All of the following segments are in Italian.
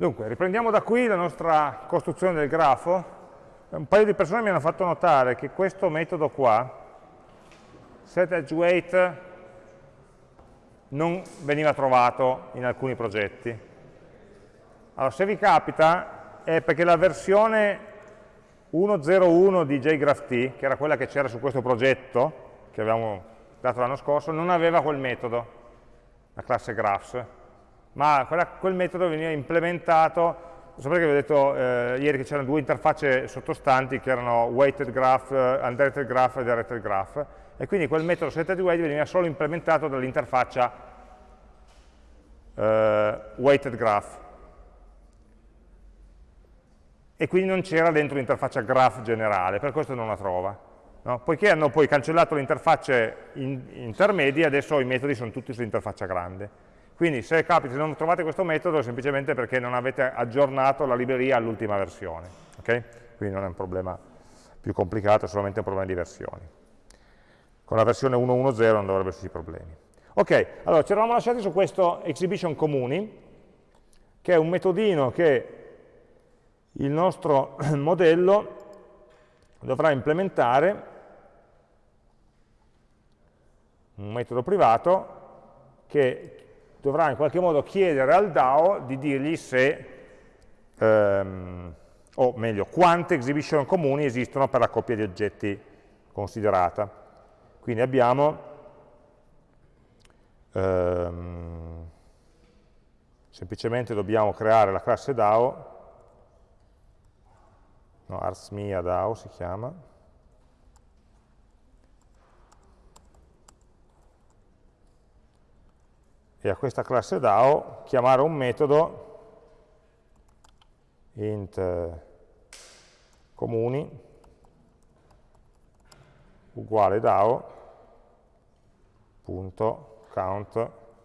Dunque, riprendiamo da qui la nostra costruzione del grafo. Un paio di persone mi hanno fatto notare che questo metodo qua, setEdgeWeight, non veniva trovato in alcuni progetti. Allora, se vi capita, è perché la versione 1.01 di JGraphT, che era quella che c'era su questo progetto, che avevamo dato l'anno scorso, non aveva quel metodo, la classe graphs ma quella, quel metodo veniva implementato, sapete che vi ho detto eh, ieri che c'erano due interfacce sottostanti che erano weighted graph, uh, undirected graph e directed graph, e quindi quel metodo setWeight veniva solo implementato dall'interfaccia uh, weighted graph. E quindi non c'era dentro l'interfaccia graph generale, per questo non la trova. No? Poiché hanno poi cancellato le interfacce in, intermedie, adesso i metodi sono tutti sull'interfaccia grande. Quindi se capita non trovate questo metodo è semplicemente perché non avete aggiornato la libreria all'ultima versione. Okay? Quindi non è un problema più complicato, è solamente un problema di versioni. Con la versione 1.1.0 non dovrebbe esserci problemi. Ok, allora ci eravamo lasciati su questo exhibition comuni, che è un metodino che il nostro modello dovrà implementare, un metodo privato, che dovrà in qualche modo chiedere al DAO di dirgli se, ehm, o meglio, quante exhibition comuni esistono per la coppia di oggetti considerata. Quindi abbiamo ehm, semplicemente dobbiamo creare la classe DAO, no, arsmia DAO si chiama, e a questa classe DAO chiamare un metodo int comuni uguale DAO.count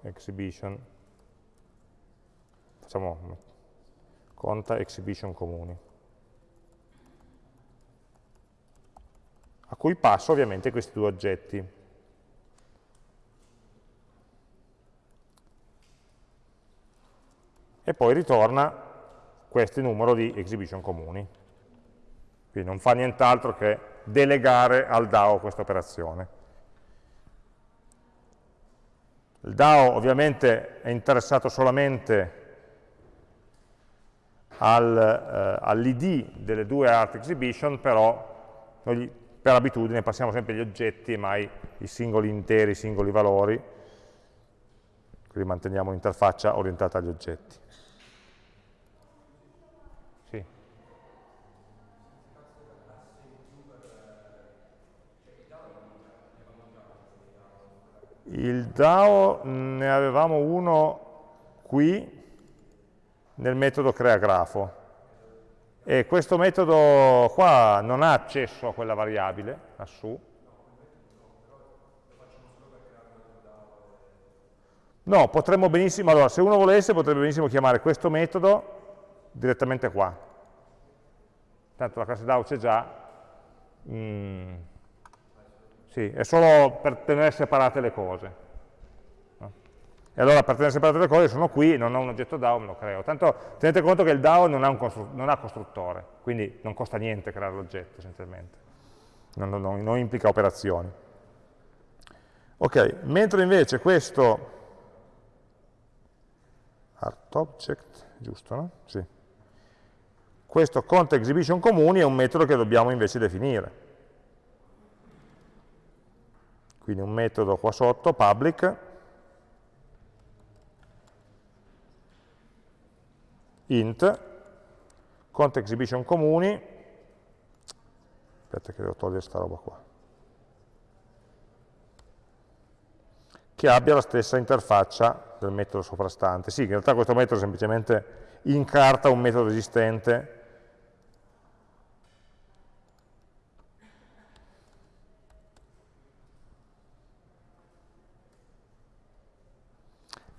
exhibition. Facciamo conta exhibition comuni. A cui passo ovviamente questi due oggetti e poi ritorna questo numero di exhibition comuni. Quindi non fa nient'altro che delegare al DAO questa operazione. Il DAO ovviamente è interessato solamente al, eh, all'id delle due art exhibition, però noi per abitudine passiamo sempre gli oggetti e mai i singoli interi, i singoli valori, quindi manteniamo l'interfaccia orientata agli oggetti. Il DAO ne avevamo uno qui nel metodo creagrafo e questo metodo qua non ha accesso a quella variabile lassù. No, potremmo benissimo, allora se uno volesse potrebbe benissimo chiamare questo metodo direttamente qua. Tanto la classe DAO c'è già. Mm sì, è solo per tenere separate le cose. E allora per tenere separate le cose sono qui, non ho un oggetto DAO, me lo creo. Tanto tenete conto che il DAO non ha, non ha costruttore, quindi non costa niente creare l'oggetto essenzialmente. Non, non, non implica operazioni. Ok, mentre invece questo art object, giusto, no? Sì. Questo conta exhibition comuni è un metodo che dobbiamo invece definire. Quindi un metodo qua sotto, public, int, conta exhibition comuni, aspetta che devo togliere questa roba qua, che abbia la stessa interfaccia del metodo soprastante. Sì, in realtà questo metodo semplicemente incarta un metodo esistente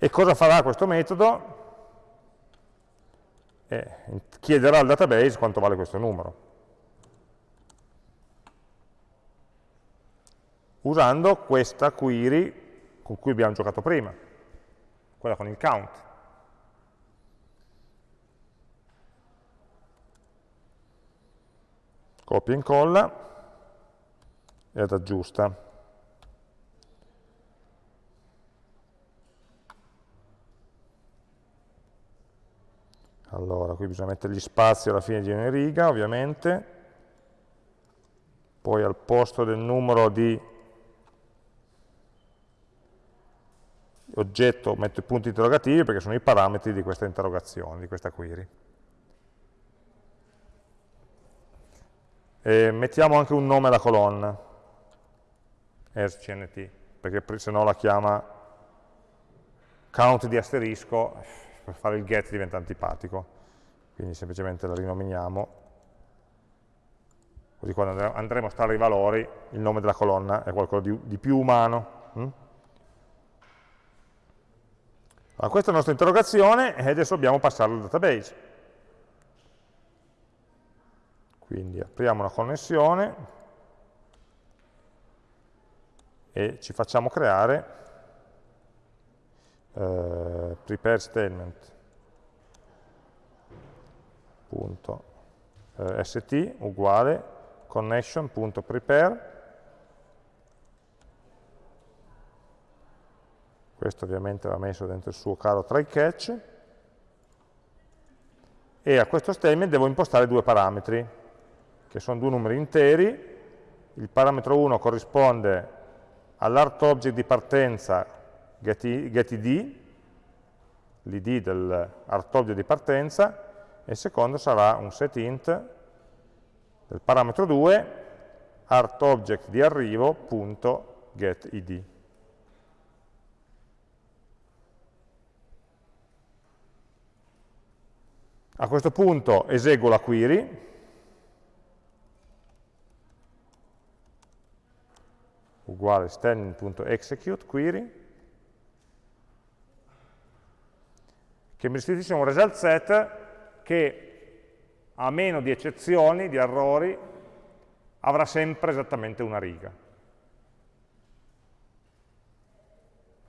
E cosa farà questo metodo? Eh, chiederà al database quanto vale questo numero. Usando questa query con cui abbiamo giocato prima, quella con il count. Copia e incolla ed aggiusta. Allora, qui bisogna mettere gli spazi alla fine di ogni riga, ovviamente. Poi al posto del numero di oggetto metto i punti interrogativi perché sono i parametri di questa interrogazione, di questa query. E mettiamo anche un nome alla colonna, asCNT, perché se no la chiama count di asterisco, per fare il get diventa antipatico, quindi semplicemente la rinominiamo, così quando andremo a stare i valori il nome della colonna è qualcosa di, di più umano. Hm? Allora, questa è la nostra interrogazione e adesso dobbiamo passarla al database. Quindi apriamo una connessione e ci facciamo creare eh, prepare statement. Punto, eh, st uguale connection.prepare questo ovviamente va messo dentro il suo caro try catch. E a questo statement devo impostare due parametri che sono due numeri interi, il parametro 1 corrisponde all'art object di partenza getID, get l'id dell'art object di partenza, e il secondo sarà un setInt del parametro 2 art object di arrivo punto getID. A questo punto eseguo la query, uguale standing.execute query, che mi restituisce un result set che a meno di eccezioni, di errori, avrà sempre esattamente una riga.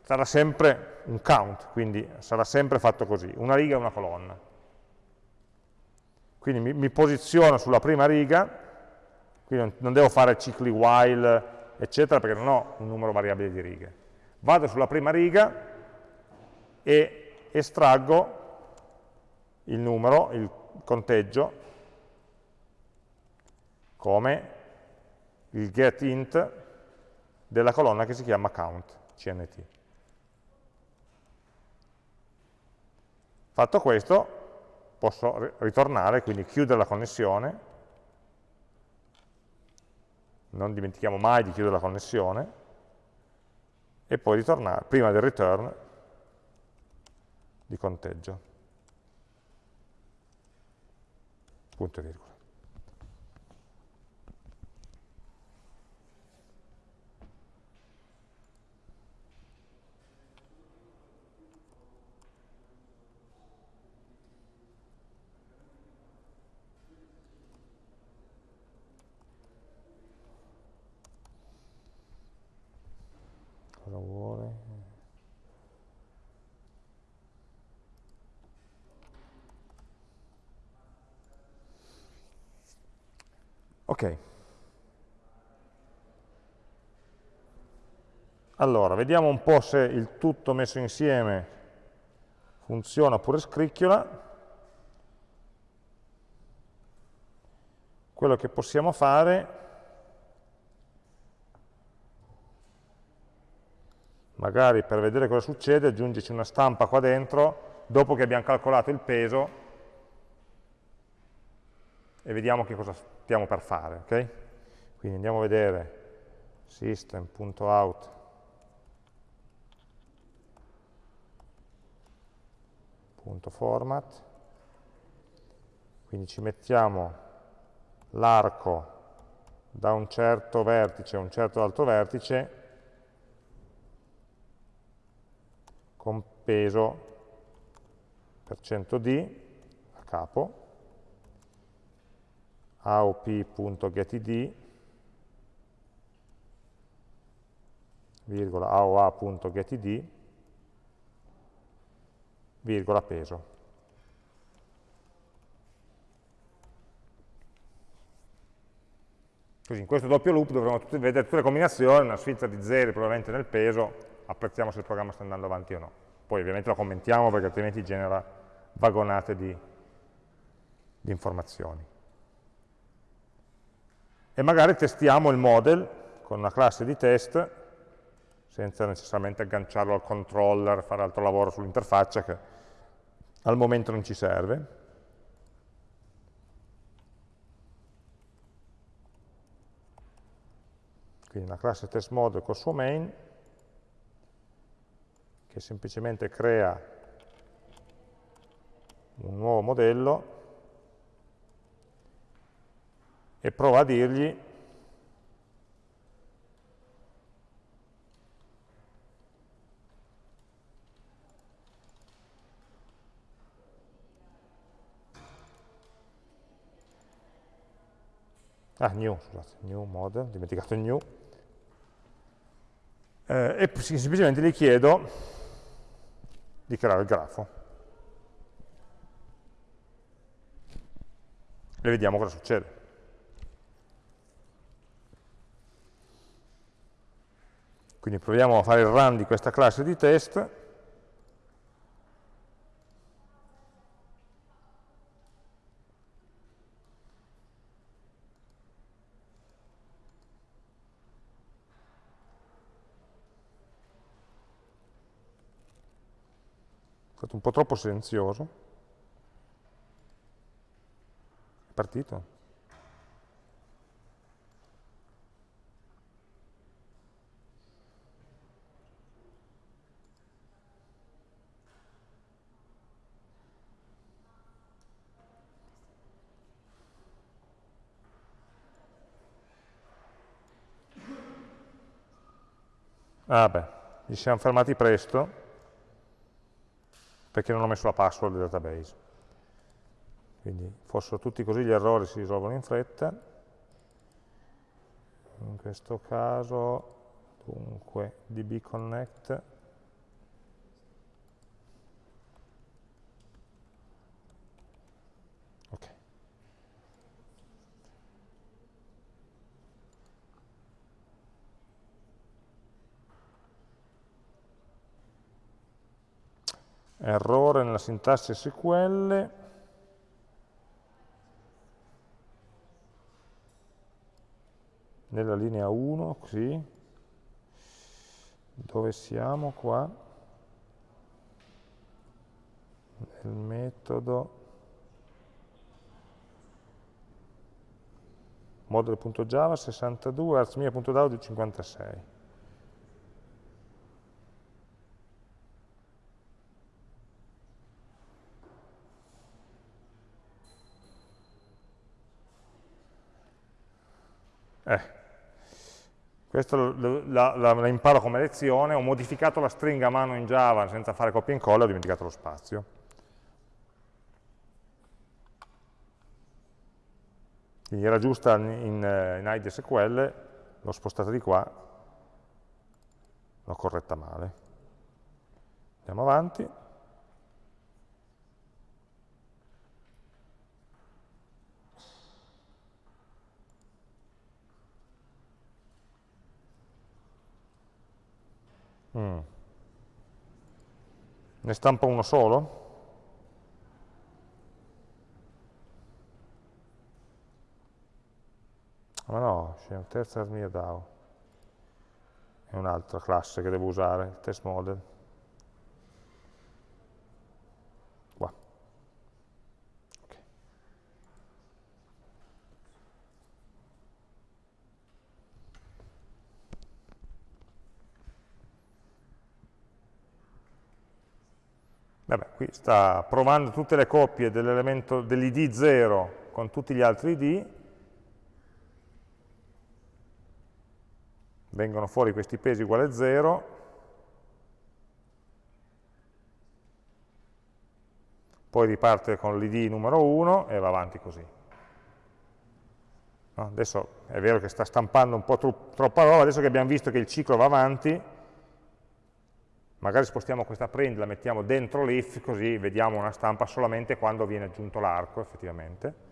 Sarà sempre un count, quindi sarà sempre fatto così, una riga e una colonna. Quindi mi, mi posiziono sulla prima riga, quindi non, non devo fare cicli while, eccetera, perché non ho un numero variabile di righe. Vado sulla prima riga e estraggo il numero, il conteggio, come il getInt della colonna che si chiama count, cnt. Fatto questo, posso ritornare, quindi chiudere la connessione, non dimentichiamo mai di chiudere la connessione, e poi ritornare, prima del return, di conteggio. Punto e virgola. cosa vuole ok. Allora vediamo un po' se il tutto messo insieme funziona oppure scricchiola. Quello che possiamo fare magari per vedere cosa succede aggiungici una stampa qua dentro dopo che abbiamo calcolato il peso e vediamo che cosa stiamo per fare. Okay? Quindi andiamo a vedere system.out.format quindi ci mettiamo l'arco da un certo vertice a un certo altro vertice con peso per 100d a capo, aop.getid, virgola aoa.getid, virgola peso. Così in questo doppio loop dovremo tutti, vedere tutte le combinazioni, una sfilza di zeri probabilmente nel peso, apprezziamo se il programma sta andando avanti o no. Poi ovviamente lo commentiamo perché altrimenti genera vagonate di, di informazioni. E magari testiamo il model con una classe di test, senza necessariamente agganciarlo al controller, fare altro lavoro sull'interfaccia che al momento non ci serve. Quindi una classe test model col suo main, che semplicemente crea un nuovo modello e prova a dirgli ah, new, scusate, new model, dimenticato il new, eh, e semplicemente gli chiedo di creare il grafo. E vediamo cosa succede. Quindi proviamo a fare il run di questa classe di test stato un po' troppo silenzioso. È partito? Ah ci siamo fermati presto perché non ho messo la password del database. Quindi fossero tutti così gli errori si risolvono in fretta. In questo caso, dunque, dbconnect errore nella sintassi SQL, nella linea 1, così, dove siamo qua? Nel metodo model.java 62, arzmia.download 56. Eh, questo la, la, la, imparo come lezione, ho modificato la stringa a mano in Java senza fare copia e incolla, ho dimenticato lo spazio. Quindi era giusta in, in, in IDSQL, l'ho spostata di qua, l'ho corretta male. Andiamo avanti. Mm. Ne stampa uno solo? Ma no, c'è un terzo armia DAO. È un'altra classe che devo usare, il test model. Vabbè, qui sta provando tutte le coppie dell'id 0 con tutti gli altri id, vengono fuori questi pesi uguali a 0, poi riparte con l'id numero 1 e va avanti così. Adesso è vero che sta stampando un po' troppa roba, adesso che abbiamo visto che il ciclo va avanti, Magari spostiamo questa print, la mettiamo dentro l'if, così vediamo una stampa solamente quando viene aggiunto l'arco effettivamente.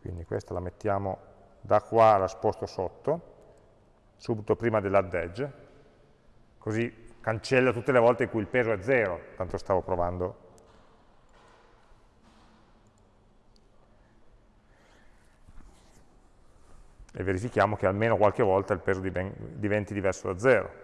Quindi questa la mettiamo da qua, la sposto sotto, subito prima dell'add edge, così cancella tutte le volte in cui il peso è zero, tanto stavo provando E verifichiamo che almeno qualche volta il peso diventi diverso da 0.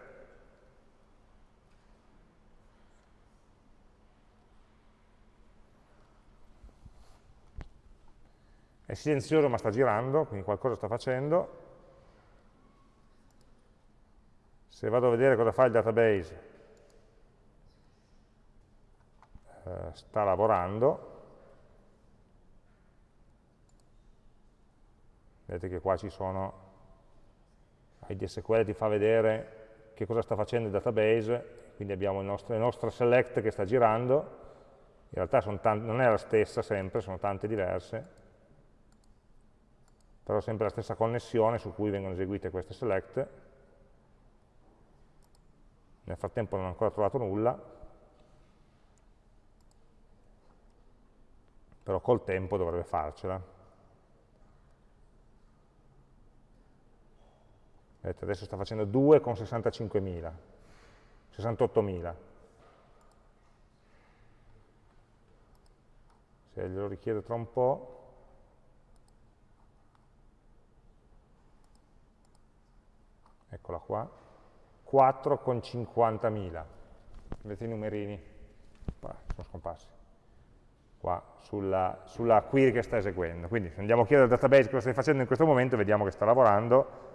È silenzioso ma sta girando, quindi qualcosa sta facendo. Se vado a vedere cosa fa il database, eh, sta lavorando. Vedete che qua ci sono, ID SQL ti fa vedere che cosa sta facendo il database, quindi abbiamo nostro, il nostro select che sta girando, in realtà non è la stessa sempre, sono tante diverse, però sempre la stessa connessione su cui vengono eseguite queste select. Nel frattempo non ho ancora trovato nulla, però col tempo dovrebbe farcela. Vedete, adesso sta facendo 2 con 65.000, 68.000. Se glielo richiedo tra un po', eccola qua, 4 con 50.000, vedete i numerini, qua, sono scomparsi, qua sulla, sulla, query che sta eseguendo. Quindi se andiamo a chiedere al database cosa stai facendo in questo momento, vediamo che sta lavorando,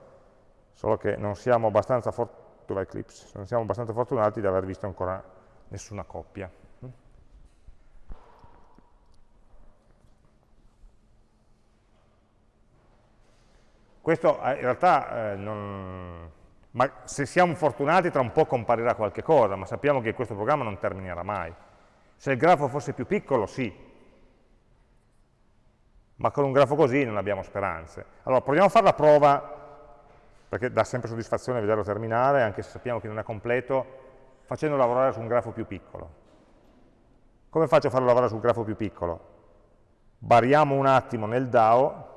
solo che non siamo abbastanza, non siamo abbastanza fortunati di aver visto ancora nessuna coppia. Questo eh, in realtà, eh, non... ma se siamo fortunati tra un po' comparirà qualche cosa, ma sappiamo che questo programma non terminerà mai. Se il grafo fosse più piccolo, sì, ma con un grafo così non abbiamo speranze. Allora, proviamo a fare la prova, perché dà sempre soddisfazione vederlo terminare, anche se sappiamo che non è completo, facendo lavorare su un grafo più piccolo. Come faccio a farlo lavorare su un grafo più piccolo? Bariamo un attimo nel DAO,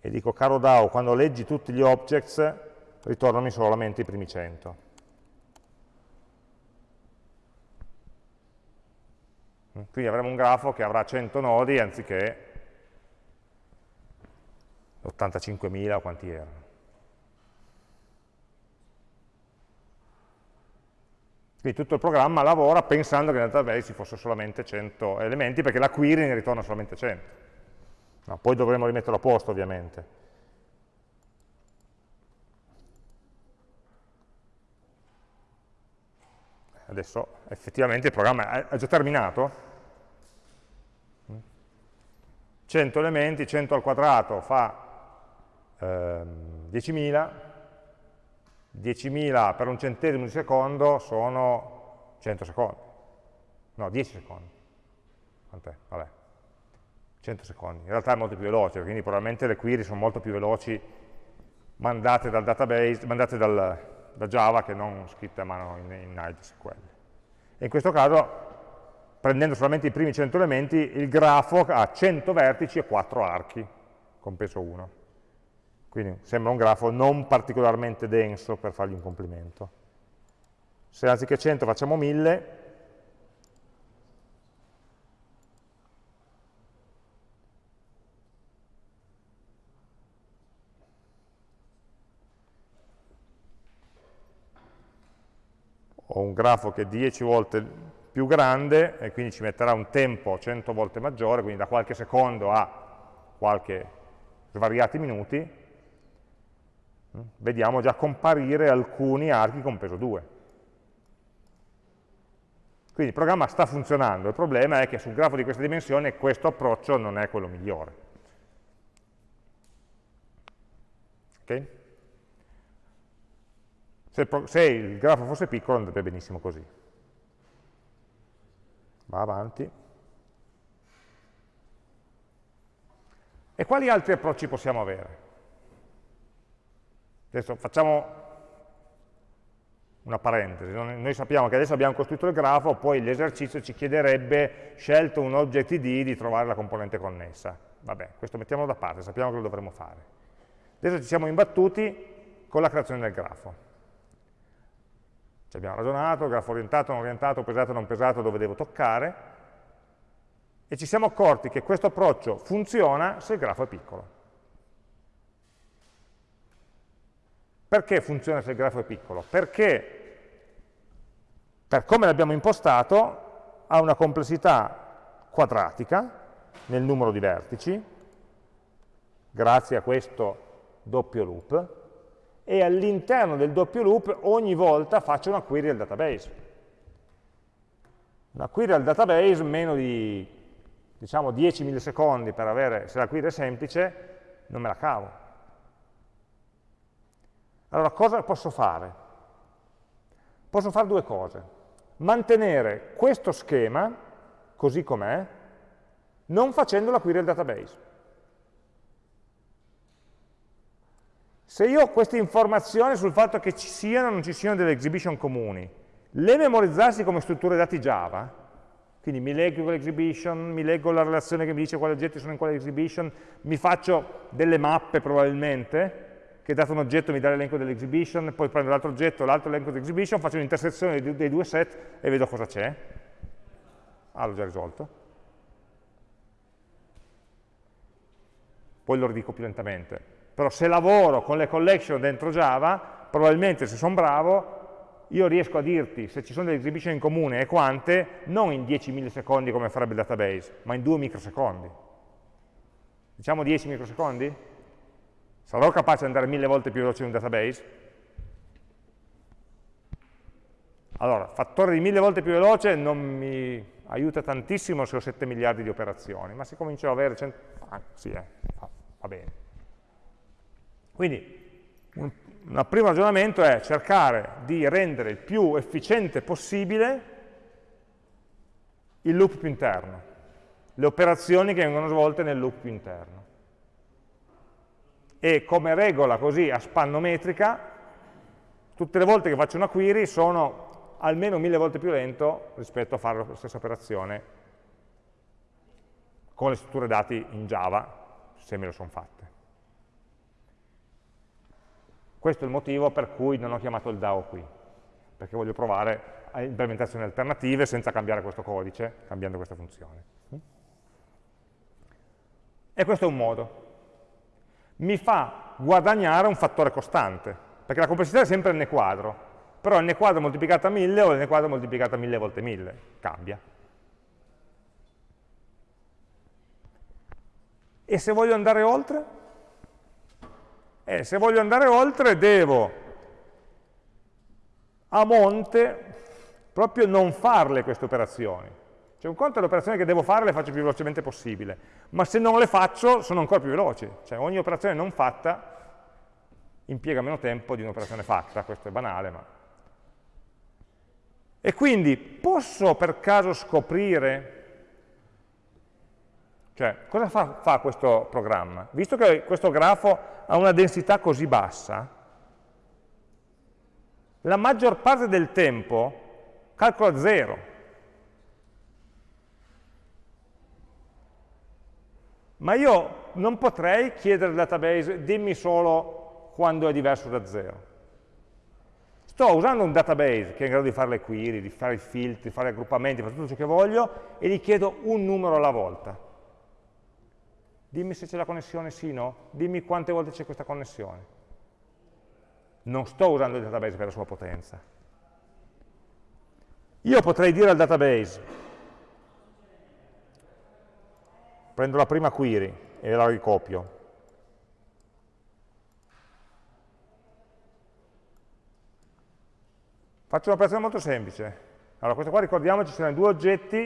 e dico caro DAO, quando leggi tutti gli objects, ritornami solamente i primi 100. Quindi avremo un grafo che avrà 100 nodi anziché 85.000 o quanti erano. Quindi tutto il programma lavora pensando che nel database ci fosse solamente 100 elementi, perché la query ne ritorna solamente 100. No, poi dovremo rimetterlo a posto ovviamente. Adesso effettivamente il programma è già terminato. 100 elementi, 100 al quadrato fa ehm, 10.000, 10.000 per un centesimo di secondo sono 100 secondi, no 10 secondi, quant'è? Vabbè. 100 secondi. In realtà è molto più veloce, quindi probabilmente le query sono molto più veloci mandate dal database, mandate dal, da Java che non scritte a mano in, in IDSQL. E in questo caso, prendendo solamente i primi 100 elementi, il grafo ha 100 vertici e 4 archi, con peso 1. Quindi sembra un grafo non particolarmente denso per fargli un complimento. Se anziché 100 facciamo 1000, ho un grafo che è 10 volte più grande e quindi ci metterà un tempo 100 volte maggiore, quindi da qualche secondo a qualche svariati minuti, vediamo già comparire alcuni archi con peso 2. Quindi il programma sta funzionando, il problema è che sul grafo di queste dimensioni questo approccio non è quello migliore. Okay? Se se il grafo fosse piccolo andrebbe benissimo così. Va avanti. E quali altri approcci possiamo avere? Adesso facciamo una parentesi. Noi sappiamo che adesso abbiamo costruito il grafo, poi l'esercizio ci chiederebbe, scelto un object id, di trovare la componente connessa. Vabbè, questo mettiamolo da parte, sappiamo che lo dovremo fare. Adesso ci siamo imbattuti con la creazione del grafo. Ci abbiamo ragionato, grafo orientato, non orientato, pesato, non pesato, dove devo toccare, e ci siamo accorti che questo approccio funziona se il grafo è piccolo. Perché funziona se il grafo è piccolo? Perché, per come l'abbiamo impostato, ha una complessità quadratica nel numero di vertici, grazie a questo doppio loop, e all'interno del doppio loop ogni volta faccio una query al database. Una query al database meno di diciamo 10 millisecondi per avere, se la query è semplice, non me la cavo. Allora cosa posso fare? Posso fare due cose. Mantenere questo schema così com'è, non facendo la query al database. Se io ho queste informazioni sul fatto che ci siano o non ci siano delle exhibition comuni, le memorizzassi come strutture dati Java, quindi mi leggo l'exhibition, mi leggo la relazione che mi dice quali oggetti sono in quale exhibition, mi faccio delle mappe probabilmente, che dato un oggetto mi dà l'elenco dell'exhibition, poi prendo l'altro oggetto, l'altro elenco dell'exhibition, faccio un'intersezione dei due set e vedo cosa c'è. Ah, l'ho già risolto. Poi lo ridico più lentamente però se lavoro con le collection dentro Java, probabilmente se sono bravo, io riesco a dirti se ci sono delle exhibition in comune e quante, non in 10 millisecondi come farebbe il database, ma in 2 microsecondi. Diciamo 10 microsecondi? Sarò capace di andare mille volte più veloce in un database? Allora, fattore di mille volte più veloce non mi aiuta tantissimo se ho 7 miliardi di operazioni, ma se comincio ad avere 100... Ah, sì, eh, va bene. Quindi un, un primo ragionamento è cercare di rendere il più efficiente possibile il loop più interno, le operazioni che vengono svolte nel loop più interno. E come regola così a spanno metrica, tutte le volte che faccio una query sono almeno mille volte più lento rispetto a fare la stessa operazione con le strutture dati in Java, se me le sono fatte. Questo è il motivo per cui non ho chiamato il DAO qui, perché voglio provare implementazioni alternative senza cambiare questo codice, cambiando questa funzione. E questo è un modo. Mi fa guadagnare un fattore costante, perché la complessità è sempre n quadro, però n quadro moltiplicata a 1000 o n quadro moltiplicata a 1000 volte 1000, cambia. E se voglio andare oltre? E se voglio andare oltre devo a monte proprio non farle queste operazioni. Cioè un conto è l'operazione che devo fare le faccio più velocemente possibile, ma se non le faccio sono ancora più veloci. Cioè ogni operazione non fatta impiega meno tempo di un'operazione fatta, questo è banale, ma... E quindi posso per caso scoprire cioè, cosa fa, fa, questo programma? Visto che questo grafo ha una densità così bassa, la maggior parte del tempo calcola zero. Ma io non potrei chiedere al database dimmi solo quando è diverso da zero. Sto usando un database che è in grado di fare le query, di fare i filtri, di fare raggruppamenti, fare tutto ciò che voglio e gli chiedo un numero alla volta dimmi se c'è la connessione sì o no, dimmi quante volte c'è questa connessione. Non sto usando il database per la sua potenza. Io potrei dire al database, prendo la prima query e la ricopio, Faccio un'operazione molto semplice. Allora, questo qua ricordiamoci, ci sono due oggetti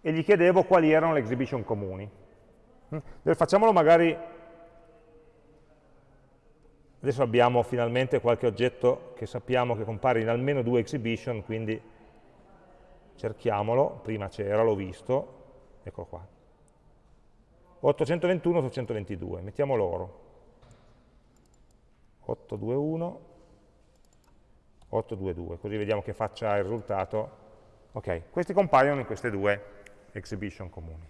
e gli chiedevo quali erano le exhibition comuni. Facciamolo magari, adesso abbiamo finalmente qualche oggetto che sappiamo che compare in almeno due exhibition, quindi cerchiamolo, prima c'era, l'ho visto, eccolo qua. 821, 822, mettiamo loro. 821, 822, così vediamo che faccia il risultato. Ok, questi compaiono in queste due exhibition comuni.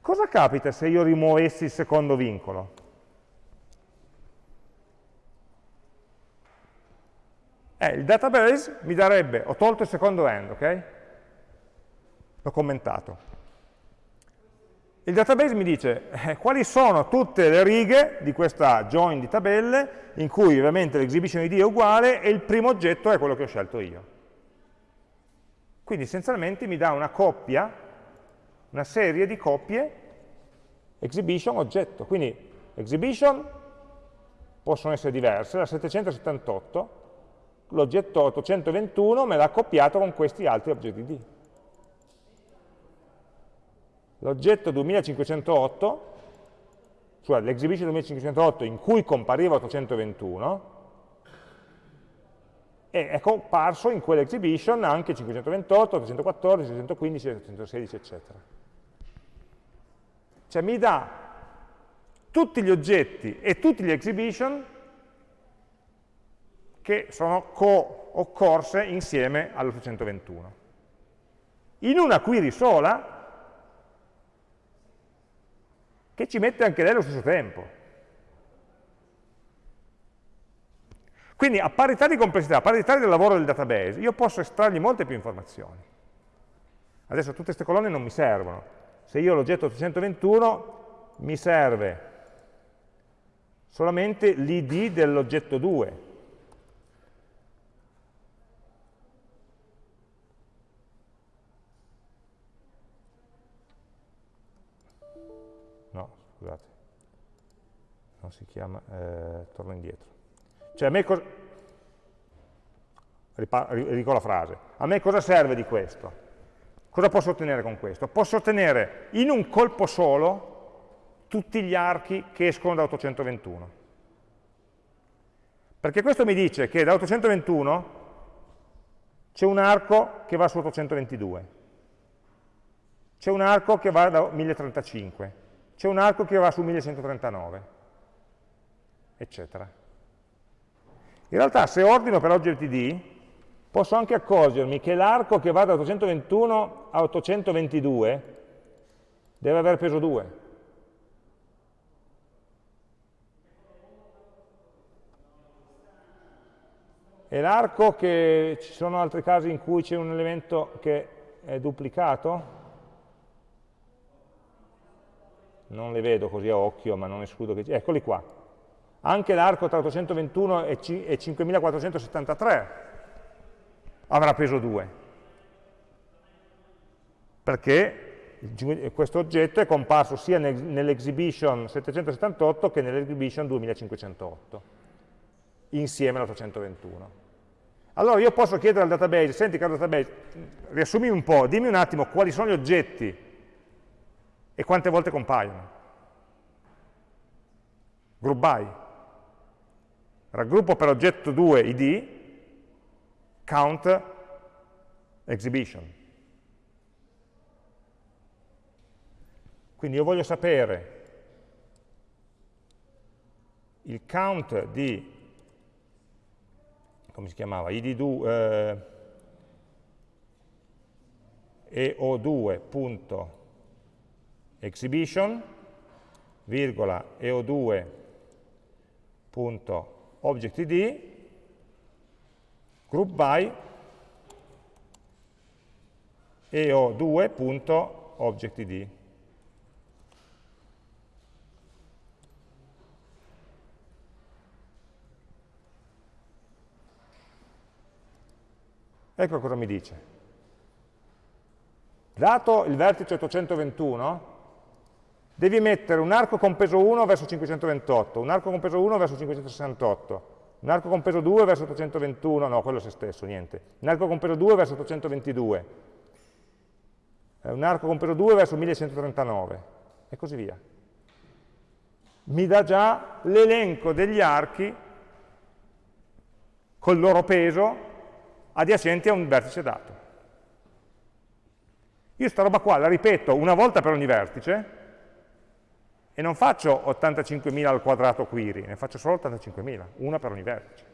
Cosa capita se io rimuovessi il secondo vincolo? Eh, il database mi darebbe, ho tolto il secondo end, ok? L'ho commentato. Il database mi dice eh, quali sono tutte le righe di questa join di tabelle in cui ovviamente l'exhibition id è uguale e il primo oggetto è quello che ho scelto io. Quindi essenzialmente mi dà una coppia, una serie di coppie exhibition oggetto. Quindi exhibition possono essere diverse, la 778 l'oggetto 821 me l'ha accoppiato con questi altri oggetti D. L'oggetto 2508, cioè l'exhibition 2508 in cui compariva 821, è comparso in quell'exhibition anche 528, 814, 615, 816, eccetera. Cioè mi dà tutti gli oggetti e tutti gli exhibition che sono co-occorse insieme all'821. In una query sola, che ci mette anche lei allo stesso tempo. Quindi a parità di complessità, a parità del lavoro del database, io posso estrargli molte più informazioni. Adesso tutte queste colonne non mi servono. Se io l'oggetto 821, mi serve solamente l'id dell'oggetto 2, non si chiama, eh, torno indietro. Cioè a me cosa, ridico la frase, a me cosa serve di questo? Cosa posso ottenere con questo? Posso ottenere in un colpo solo tutti gli archi che escono da 821. Perché questo mi dice che da 821 c'è un arco che va su 822, c'è un arco che va da 1035, c'è un arco che va su 1139, eccetera. In realtà se ordino per oggetti D, posso anche accorgermi che l'arco che va da 821 a 822 deve avere peso 2. E l'arco che ci sono altri casi in cui c'è un elemento che è duplicato? non le vedo così a occhio, ma non escludo che... Eccoli qua. Anche l'arco tra 821 e 5473 avrà peso 2. Perché questo oggetto è comparso sia nell'exhibition 778 che nell'exhibition 2508, insieme all'821. Allora io posso chiedere al database, senti caro database, riassumi un po', dimmi un attimo quali sono gli oggetti e quante volte compaiono. Group by raggruppo per oggetto 2 id, count exhibition. Quindi io voglio sapere il count di, come si chiamava, id2, eh, eo2.exhibition, virgola, eo2.exhibition, object id, group by eo2.objectid. Ecco cosa mi dice. Dato il vertice 821, devi mettere un arco con peso 1 verso 528, un arco con peso 1 verso 568, un arco con peso 2 verso 821, no, quello è se stesso, niente, un arco con peso 2 verso 822, eh, un arco con peso 2 verso 1139, e così via. Mi dà già l'elenco degli archi col loro peso adiacenti a un vertice dato. Io sta roba qua la ripeto una volta per ogni vertice, e non faccio 85.000 al quadrato query, ne faccio solo 85.000, una per ogni vertice.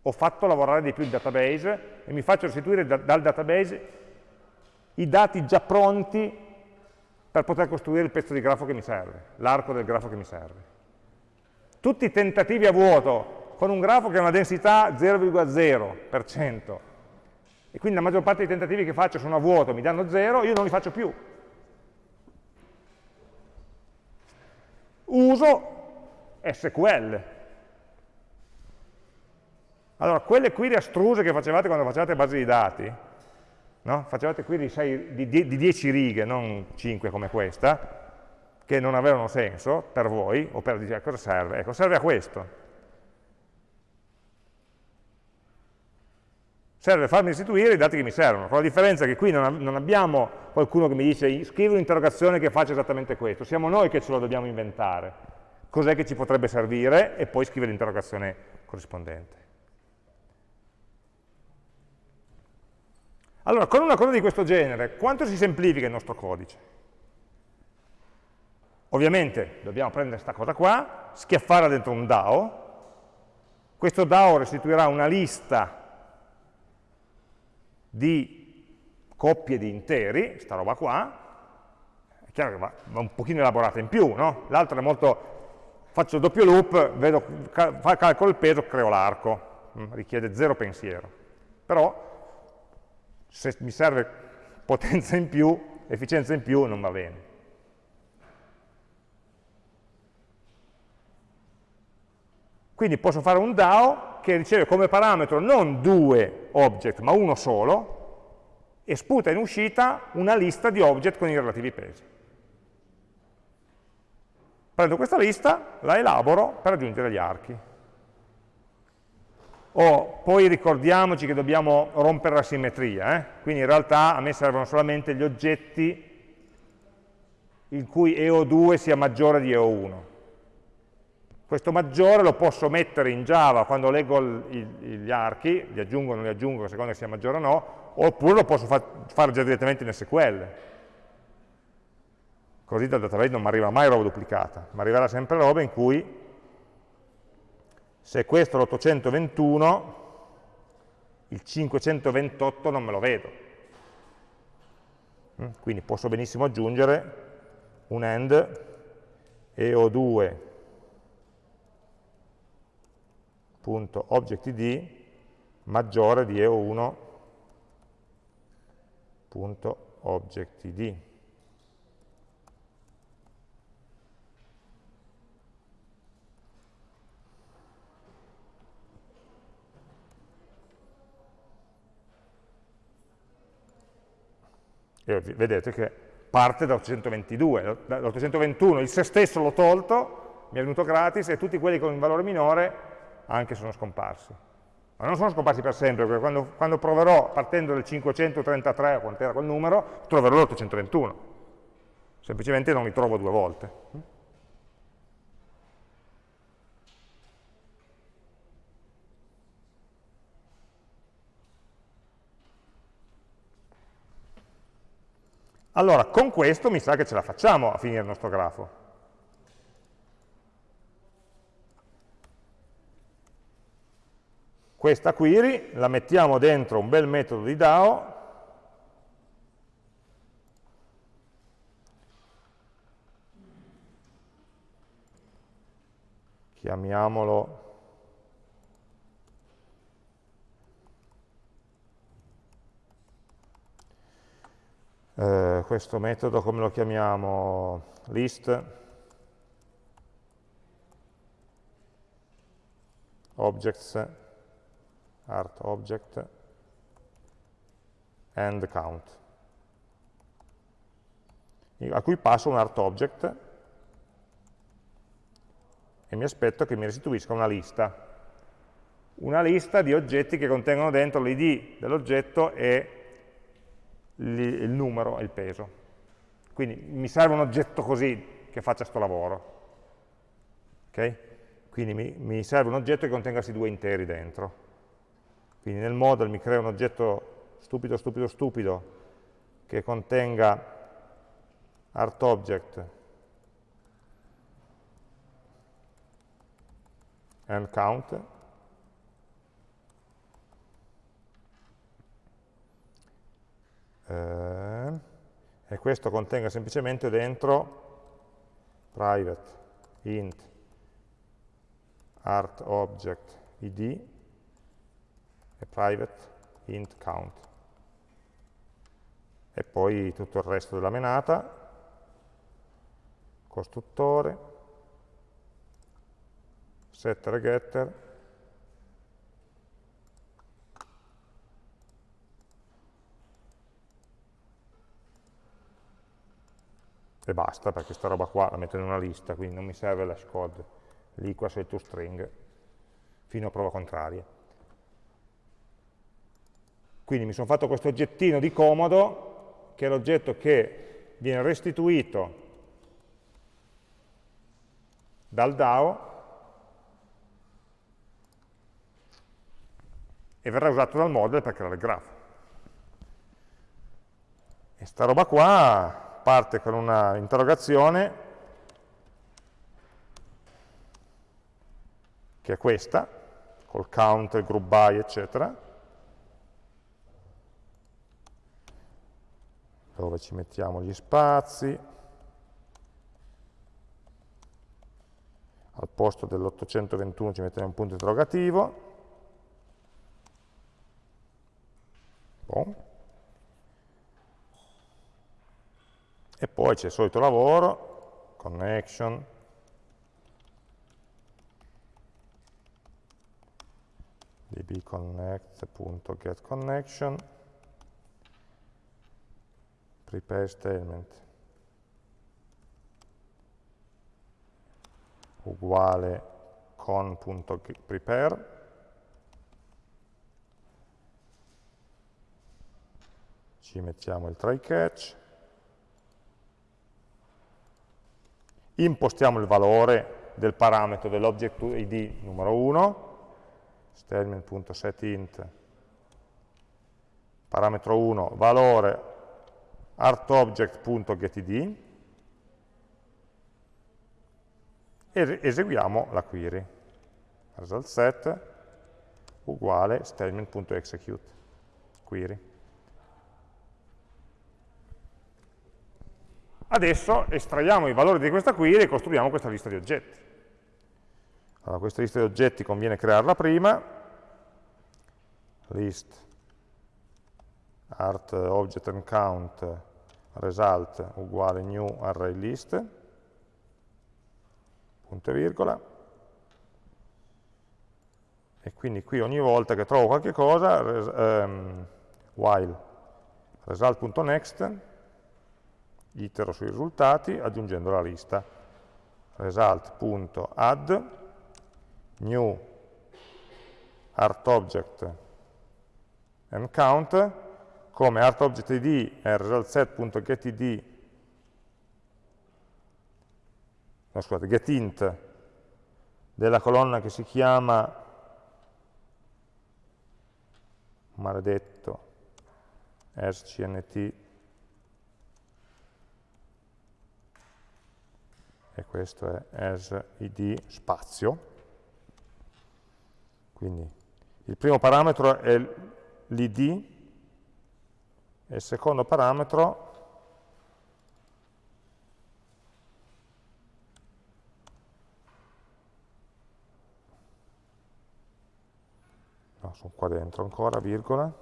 Ho fatto lavorare di più il database e mi faccio restituire da, dal database i dati già pronti per poter costruire il pezzo di grafo che mi serve, l'arco del grafo che mi serve. Tutti i tentativi a vuoto con un grafo che ha una densità 0,0%, e quindi la maggior parte dei tentativi che faccio sono a vuoto, mi danno 0, io non li faccio più. Uso SQL. Allora, quelle query astruse che facevate quando facevate basi di dati, no? facevate query di, di, di 10 righe, non 5 come questa, che non avevano senso per voi, o per dire cosa serve? Ecco, serve a questo. Serve farmi restituire i dati che mi servono, con la differenza che qui non, non abbiamo qualcuno che mi dice scrivi un'interrogazione che faccia esattamente questo, siamo noi che ce lo dobbiamo inventare. Cos'è che ci potrebbe servire e poi scrivere l'interrogazione corrispondente. Allora, con una cosa di questo genere, quanto si semplifica il nostro codice? Ovviamente dobbiamo prendere questa cosa qua, schiaffarla dentro un DAO, questo DAO restituirà una lista di coppie di interi, sta roba qua, è chiaro che va, va un pochino elaborata in più, no? L'altro è molto, faccio il doppio loop, vedo, calcolo il peso, creo l'arco, mm, richiede zero pensiero. Però se mi serve potenza in più, efficienza in più, non va bene. Quindi posso fare un DAO che riceve come parametro non due object, ma uno solo, e sputa in uscita una lista di object con i relativi pesi. Prendo questa lista, la elaboro per aggiungere gli archi. Oh, poi ricordiamoci che dobbiamo rompere la simmetria, eh? quindi in realtà a me servono solamente gli oggetti in cui EO2 sia maggiore di EO1. Questo maggiore lo posso mettere in Java quando leggo gli archi, li aggiungo o non li aggiungo, a seconda che sia maggiore o no, oppure lo posso fa fare già direttamente in SQL. Così dal database non mi arriva mai roba duplicata, ma arriverà sempre roba in cui se questo è l'821, il 528 non me lo vedo. Mm, quindi posso benissimo aggiungere un AND EO2 .objectid maggiore di EO1. Punto oggetti E vedete che parte da 822, da il se stesso l'ho tolto, mi è venuto gratis e tutti quelli con un valore minore anche sono scomparsi. Ma non sono scomparsi per sempre, perché quando, quando proverò partendo dal 533, quanto era quel numero, troverò l'821. Semplicemente non li trovo due volte. Allora, con questo mi sa che ce la facciamo a finire il nostro grafo. Questa query la mettiamo dentro un bel metodo di DAO, chiamiamolo eh, questo metodo come lo chiamiamo? list objects art object and count a cui passo un art object e mi aspetto che mi restituisca una lista una lista di oggetti che contengono dentro l'id dell'oggetto e il numero e il peso. Quindi mi serve un oggetto così che faccia questo lavoro. Okay? Quindi mi, mi, serve un oggetto che contenga questi due interi dentro. Quindi nel model mi creo un oggetto stupido, stupido, stupido che contenga artObject and count. Eh, e questo contenga semplicemente dentro private int art object id e private int count e poi tutto il resto della menata costruttore setter getter e basta, perché sta roba qua la metto in una lista, quindi non mi serve l'hash code lì qua sul toString, fino a prova contraria. Quindi mi sono fatto questo oggettino di comodo, che è l'oggetto che viene restituito dal DAO e verrà usato dal model per creare il grafo. E sta roba qua parte con una interrogazione che è questa, col count, il group by, eccetera, dove ci mettiamo gli spazi, al posto dell'821 ci mettiamo un punto interrogativo, bon. e poi c'è il solito lavoro, connection, dbconnect.getConnection, prepare statement uguale con.prepare ci mettiamo il try catch. Impostiamo il valore del parametro dell'object id numero 1, statement.setInt, parametro 1, valore artObject.getId, e eseguiamo la query. Result set uguale statement.execute, query. Adesso estraiamo i valori di questa query e costruiamo questa lista di oggetti. Allora, questa lista di oggetti conviene crearla prima, list art object and count result uguale new array list, punto e virgola, e quindi qui ogni volta che trovo qualche cosa, res, um, while result.next itero sui risultati aggiungendo la lista. Result.add new artObject and count come artObjectId è resultSet.getId no, scusate, getInt della colonna che si chiama maledetto scnt e questo è as id spazio. Quindi il primo parametro è l'id e il secondo parametro no, sono qua dentro ancora, virgola, il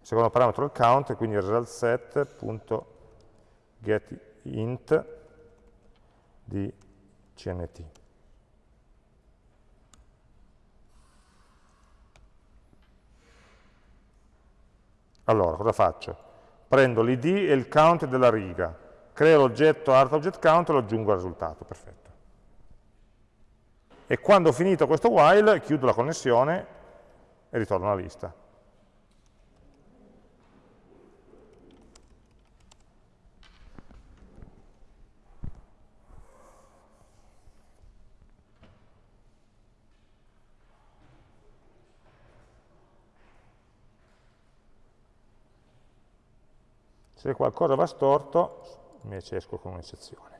secondo parametro è il count, quindi result set.getInt di CNT. Allora, cosa faccio? Prendo l'id e il count della riga, creo l'oggetto artObjectCount e lo aggiungo al risultato, perfetto. E quando ho finito questo while, chiudo la connessione e ritorno alla lista. Se qualcosa va storto, invece esco con un'eccezione.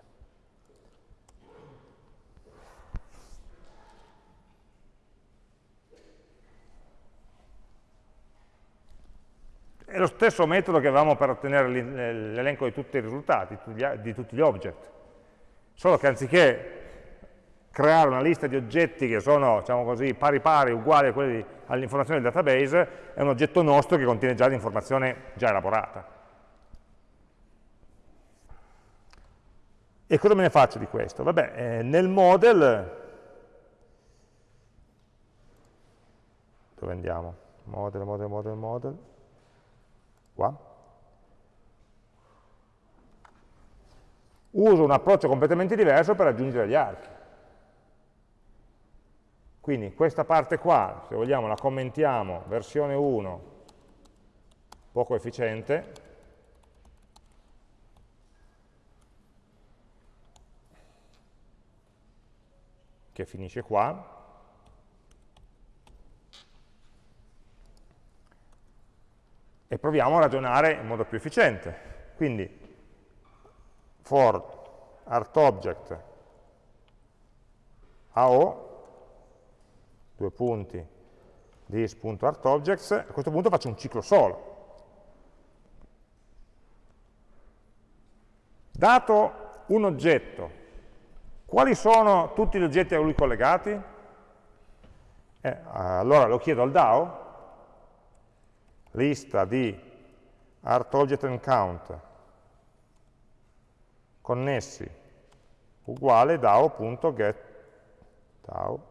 è lo stesso metodo che avevamo per ottenere l'elenco di tutti i risultati, di tutti gli object, solo che anziché creare una lista di oggetti che sono, diciamo così, pari pari, uguali all'informazione del database, è un oggetto nostro che contiene già l'informazione già elaborata. E cosa me ne faccio di questo? Vabbè, eh, nel model, dove andiamo? Model, model, model, model, qua. Uso un approccio completamente diverso per aggiungere gli archi. Quindi questa parte qua, se vogliamo, la commentiamo, versione 1, poco efficiente, che finisce qua, e proviamo a ragionare in modo più efficiente. Quindi for artObject AO due punti this.artObjects, a questo punto faccio un ciclo solo. Dato un oggetto, quali sono tutti gli oggetti a lui collegati? Eh, allora lo chiedo al DAO, lista di artObject and count. Connessi. Uguale DAO.get DAO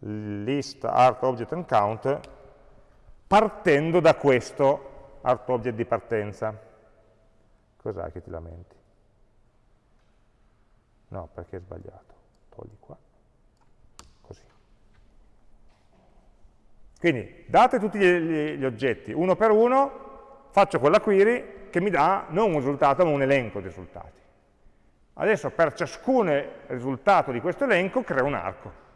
list art object and count partendo da questo art object di partenza. Cos'è che ti lamenti? No, perché è sbagliato. Togli qua. Così. Quindi, date tutti gli, gli oggetti uno per uno, faccio quella query che mi dà non un risultato, ma un elenco di risultati. Adesso per ciascun risultato di questo elenco creo un arco.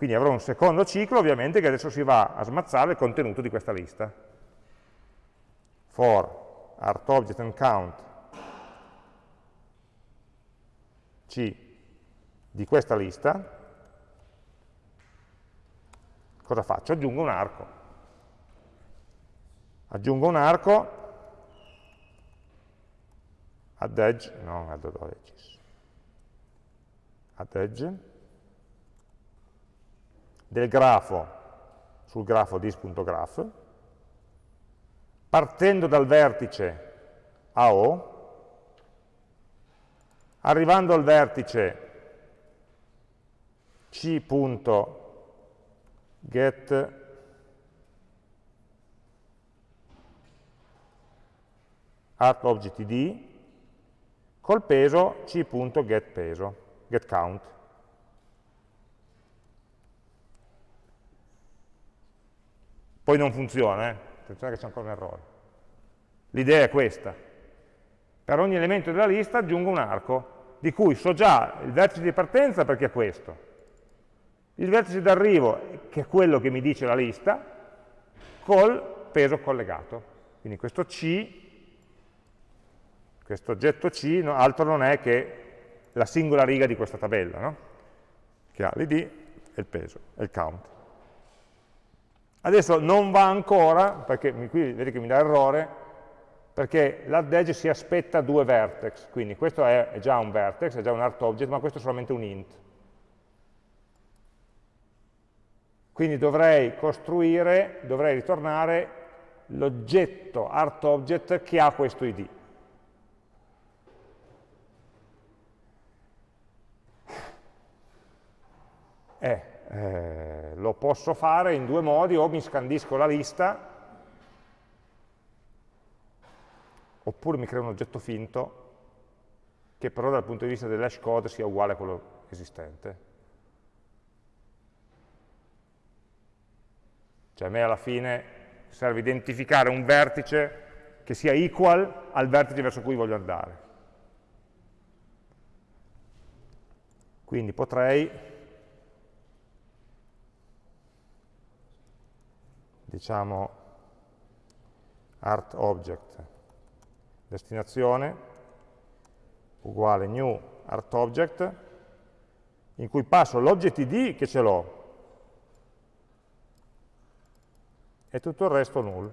Quindi avrò un secondo ciclo, ovviamente, che adesso si va a smazzare il contenuto di questa lista. For artObject and count C di questa lista, cosa faccio? Aggiungo un arco. Aggiungo un arco add edge, non add edges, add edge, del grafo sul grafo dis.graph, partendo dal vertice AO, arrivando al vertice c.get artObjectID col peso c.getPeso, getCount. Poi non funziona, eh? attenzione che c'è ancora un errore. L'idea è questa. Per ogni elemento della lista aggiungo un arco, di cui so già il vertice di partenza perché è questo, il vertice d'arrivo, che è quello che mi dice la lista, col peso collegato. Quindi questo C questo oggetto C no, altro non è che la singola riga di questa tabella, no? che ha l'id e il peso, e il count. Adesso non va ancora, perché qui vedete che mi dà errore, perché l'add edge si aspetta due vertex, quindi questo è, è già un vertex, è già un art object, ma questo è solamente un int. Quindi dovrei costruire, dovrei ritornare l'oggetto art object che ha questo id. Eh, eh, lo posso fare in due modi, o mi scandisco la lista, oppure mi creo un oggetto finto, che però dal punto di vista dell'hash code sia uguale a quello esistente. Cioè a me alla fine serve identificare un vertice che sia equal al vertice verso cui voglio andare. Quindi potrei diciamo art object destinazione uguale new art object in cui passo l'object id che ce l'ho e tutto il resto null.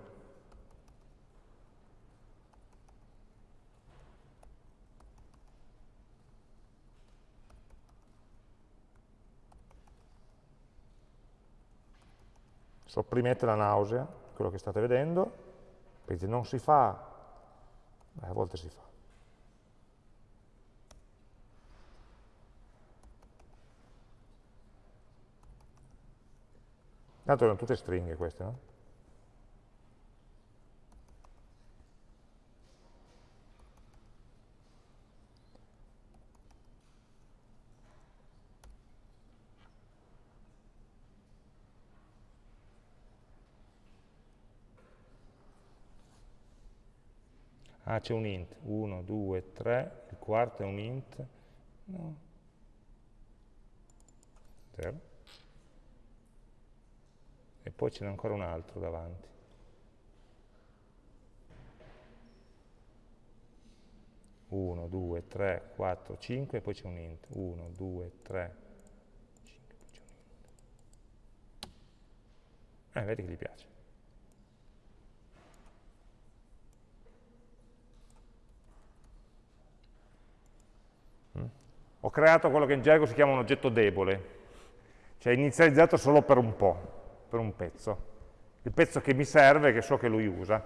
Sopprimete la nausea, quello che state vedendo, perché non si fa, Beh, a volte si fa. Tanto erano tutte stringhe queste, no? Ah, c'è un int, 1, 2, 3, il quarto è un int, no, 0 e poi ce n'è ancora un altro davanti. Uno, due, tre, quattro, cinque, e poi c'è un int. Uno, due, tre, cinque, poi c'è un int. Eh, vedi che gli piace. Ho creato quello che in gergo si chiama un oggetto debole, cioè inizializzato solo per un po' per un pezzo, il pezzo che mi serve, che so che lui usa.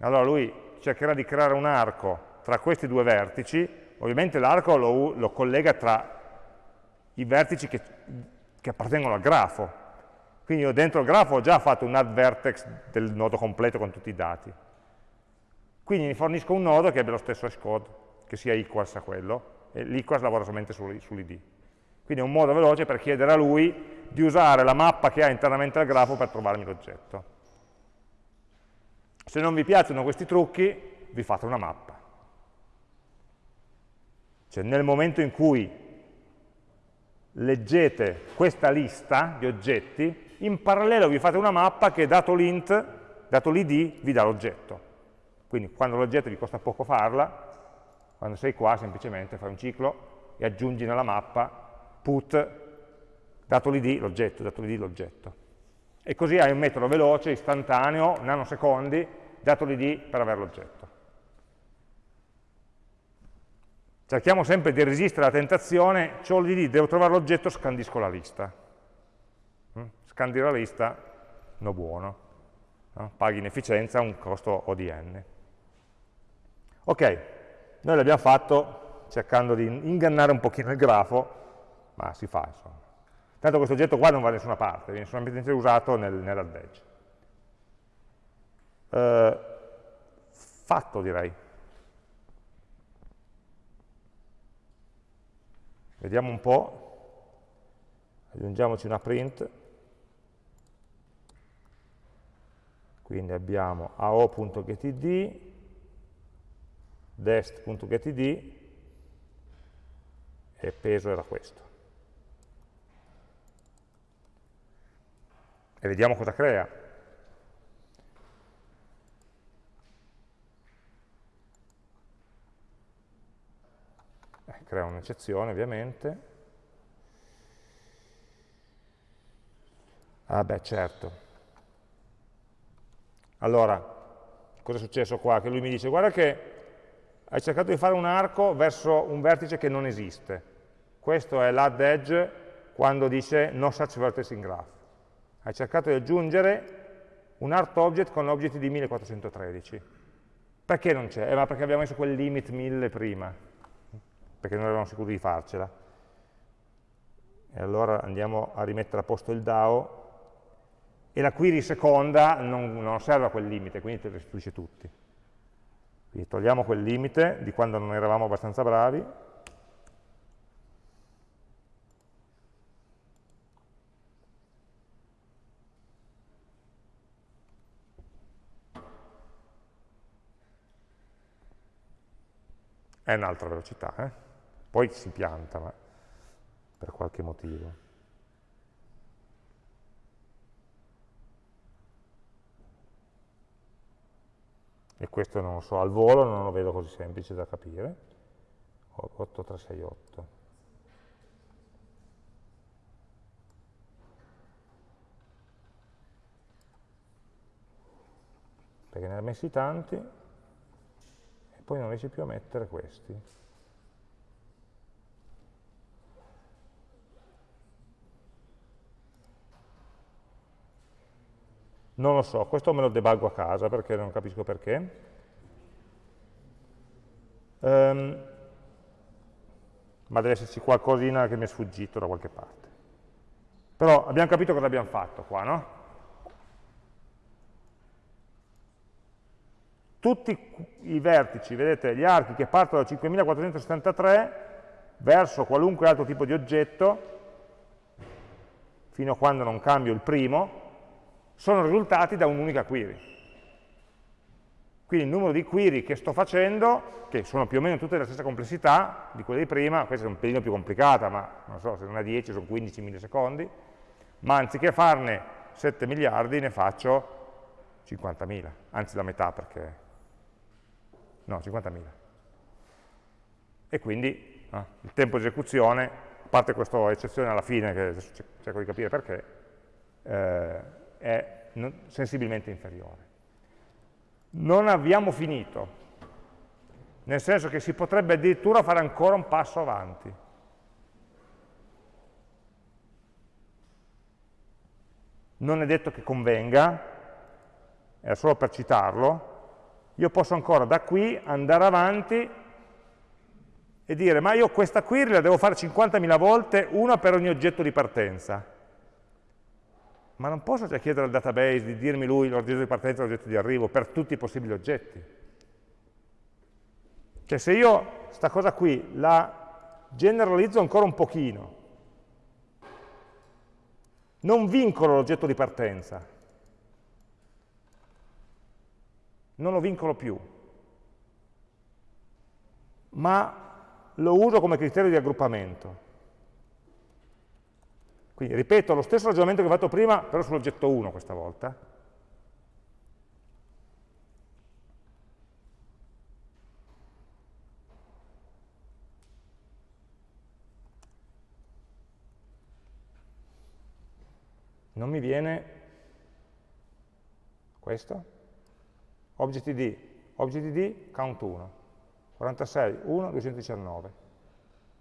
Allora lui cercherà di creare un arco tra questi due vertici, ovviamente l'arco lo, lo, collega tra i vertici che, che, appartengono al grafo. Quindi io dentro il grafo ho già fatto un add vertex del nodo completo con tutti i dati. Quindi mi fornisco un nodo che abbia lo stesso hashcode, che sia equals a quello, e l'equals lavora solamente sull'id. Quindi è un modo veloce per chiedere a lui di usare la mappa che ha internamente al grafo per trovarmi l'oggetto. Se non vi piacciono questi trucchi, vi fate una mappa. Cioè nel momento in cui leggete questa lista di oggetti, in parallelo vi fate una mappa che dato l'int, dato l'id, vi dà l'oggetto. Quindi quando l'oggetto vi costa poco farla, quando sei qua semplicemente fai un ciclo e aggiungi nella mappa put dato l'id l'oggetto, dato l'id l'oggetto. E così hai un metodo veloce, istantaneo, nanosecondi, dato l'id per avere l'oggetto. Cerchiamo sempre di resistere alla tentazione, ho l'id, devo trovare l'oggetto, scandisco la lista. Mm? Scandire la lista, no buono. No? Paghi in efficienza un costo ODN. Ok, noi l'abbiamo fatto cercando di ingannare un pochino il grafo, ma si fa insomma. Tanto questo oggetto qua non va da nessuna parte, viene solamente usato nel, nell'add edge. Eh, fatto direi. Vediamo un po', aggiungiamoci una print, quindi abbiamo ao.getid, dest.getid e peso era questo. e vediamo cosa crea. Eh, crea un'eccezione ovviamente. Ah beh, certo. Allora, cosa è successo qua? Che lui mi dice, guarda che hai cercato di fare un arco verso un vertice che non esiste. Questo è l'add edge quando dice no such vertex in graph hai cercato di aggiungere un art object con l'object di 1413. Perché non c'è? Eh, ma perché abbiamo messo quel limit 1000 prima, perché non eravamo sicuri di farcela. E allora andiamo a rimettere a posto il DAO, e la query seconda non, non serve a quel limite, quindi te restituisce tutti. Quindi togliamo quel limite di quando non eravamo abbastanza bravi, è un'altra velocità, eh? poi si pianta ma per qualche motivo. e questo non lo so, al volo non lo vedo così semplice da capire, 8368. Perché ne ha messi tanti e poi non riesci più a mettere questi. Non lo so, questo me lo debuggo a casa perché non capisco perché. Um, ma deve esserci qualcosina che mi è sfuggito da qualche parte. Però abbiamo capito cosa abbiamo fatto qua, no? Tutti i vertici, vedete, gli archi che partono da 5473 verso qualunque altro tipo di oggetto, fino a quando non cambio il primo, sono risultati da un'unica query. Quindi il numero di query che sto facendo, che sono più o meno tutte della stessa complessità di quelle di prima, questa è un pelino più complicata, ma non so, se non è 10 sono 15 millisecondi, ma anziché farne 7 miliardi ne faccio 50.000, anzi la metà perché... no, 50.000. E quindi no, il tempo di esecuzione, a parte questa eccezione alla fine, che cerco di capire perché, eh, è sensibilmente inferiore. Non abbiamo finito, nel senso che si potrebbe addirittura fare ancora un passo avanti. Non è detto che convenga, è solo per citarlo, io posso ancora da qui andare avanti e dire ma io questa query la devo fare 50.000 volte, una per ogni oggetto di partenza ma non posso già chiedere al database di dirmi lui l'oggetto di partenza e l'oggetto di arrivo per tutti i possibili oggetti. Cioè se io sta cosa qui la generalizzo ancora un pochino, non vincolo l'oggetto di partenza, non lo vincolo più, ma lo uso come criterio di aggruppamento. Quindi ripeto lo stesso ragionamento che ho fatto prima, però sull'oggetto 1 questa volta. Non mi viene questo? ObjectD, ObjectD, count 1, 46, 1, 219.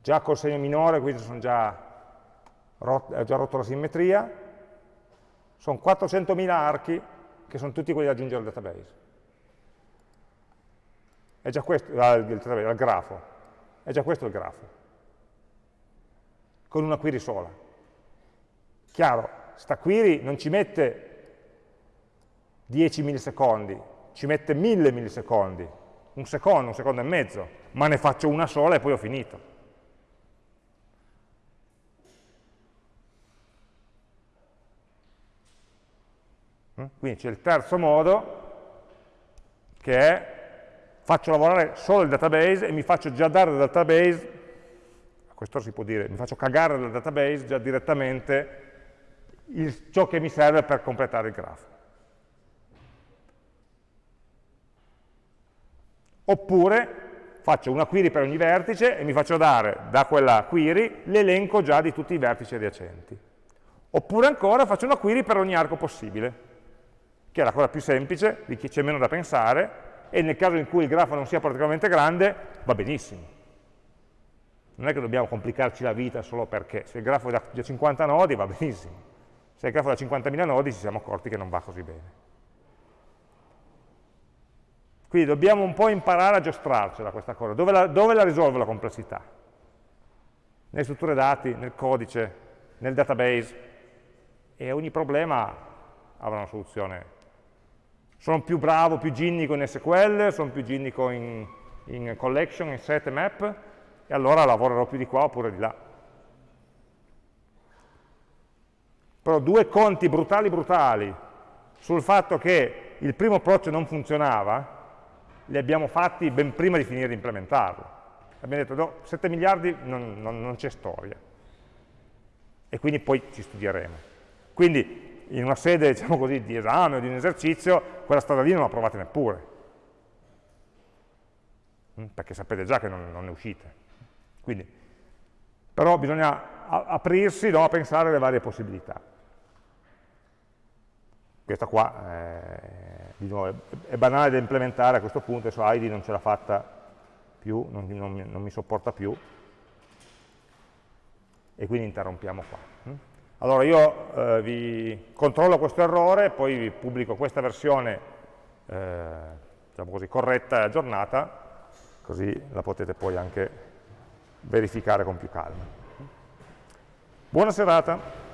Già col segno minore, quindi sono già ho già rotto la simmetria, sono 400.000 archi che sono tutti quelli da aggiungere al database. È già questo, al, al grafo, è già questo il grafo, con una query sola. Chiaro, sta query non ci mette 10 millisecondi, ci mette 1000 millisecondi, un secondo, un secondo e mezzo, ma ne faccio una sola e poi ho finito. Quindi c'è il terzo modo, che è faccio lavorare solo il database e mi faccio già dare dal database, a questo si può dire, mi faccio cagare dal database già direttamente il, ciò che mi serve per completare il grafo. Oppure faccio una query per ogni vertice e mi faccio dare da quella query l'elenco già di tutti i vertici adiacenti. Oppure ancora faccio una query per ogni arco possibile che è la cosa più semplice, di chi c'è meno da pensare, e nel caso in cui il grafo non sia particolarmente grande, va benissimo. Non è che dobbiamo complicarci la vita solo perché, se il grafo è da 50 nodi va benissimo, se il grafo è da 50.000 nodi ci siamo accorti che non va così bene. Quindi dobbiamo un po' imparare a giostrarcela questa cosa. Dove la, dove la risolvo la complessità? Nelle strutture dati, nel codice, nel database. E ogni problema avrà una soluzione sono più bravo, più ginnico in SQL, sono più ginnico in, in collection, in set map, e allora lavorerò più di qua oppure di là. Però due conti brutali brutali sul fatto che il primo approccio non funzionava, li abbiamo fatti ben prima di finire di implementarlo. Abbiamo detto, no, 7 miliardi non, non, non c'è storia. E quindi poi ci studieremo. Quindi in una sede diciamo così, di esame o di un esercizio, quella strada lì non la provate neppure, mm, perché sapete già che non, non ne uscite. Quindi, però bisogna aprirsi no, a pensare alle varie possibilità. Questa qua è di nuovo è, banale da implementare a questo punto, adesso ID non ce l'ha fatta più, non, non, non, mi sopporta più, e quindi interrompiamo qua. Allora io eh, vi controllo questo errore, poi vi pubblico questa versione eh, diciamo così, corretta e aggiornata, così la potete poi anche verificare con più calma. Buona serata.